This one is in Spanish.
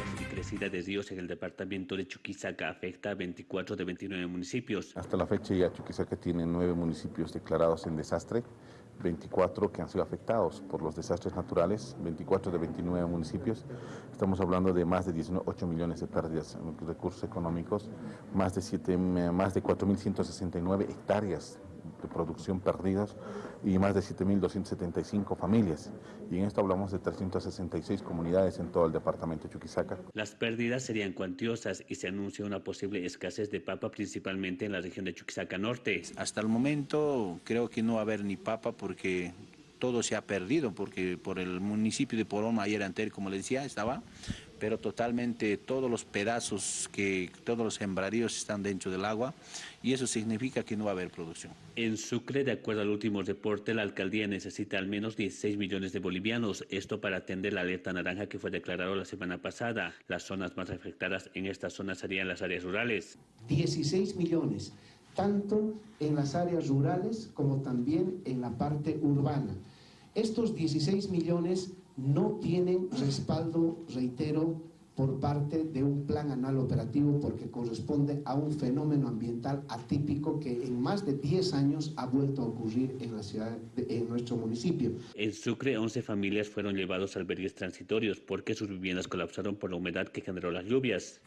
La crecida de ríos en el departamento de Chuquisaca afecta a 24 de 29 municipios. Hasta la fecha ya Chuquisaca tiene nueve municipios declarados en desastre, 24 que han sido afectados por los desastres naturales, 24 de 29 municipios. Estamos hablando de más de 18 millones de pérdidas en recursos económicos, más de, 7, más de 4.169 hectáreas de producción perdidas y más de 7.275 familias. Y en esto hablamos de 366 comunidades en todo el departamento de Chuquisaca. Las pérdidas serían cuantiosas y se anuncia una posible escasez de papa principalmente en la región de Chuquisaca Norte. Hasta el momento creo que no va a haber ni papa porque todo se ha perdido, porque por el municipio de Poroma ayer anterior, como les decía, estaba pero totalmente todos los pedazos, que todos los sembradíos están dentro del agua y eso significa que no va a haber producción. En Sucre, de acuerdo al último reporte, la alcaldía necesita al menos 16 millones de bolivianos, esto para atender la alerta naranja que fue declarada la semana pasada. Las zonas más afectadas en esta zona serían las áreas rurales. 16 millones, tanto en las áreas rurales como también en la parte urbana. Estos 16 millones no tienen respaldo, reitero, por parte de un plan anual operativo porque corresponde a un fenómeno ambiental atípico que en más de 10 años ha vuelto a ocurrir en la ciudad, en nuestro municipio. En Sucre, 11 familias fueron llevados a albergues transitorios porque sus viviendas colapsaron por la humedad que generó las lluvias.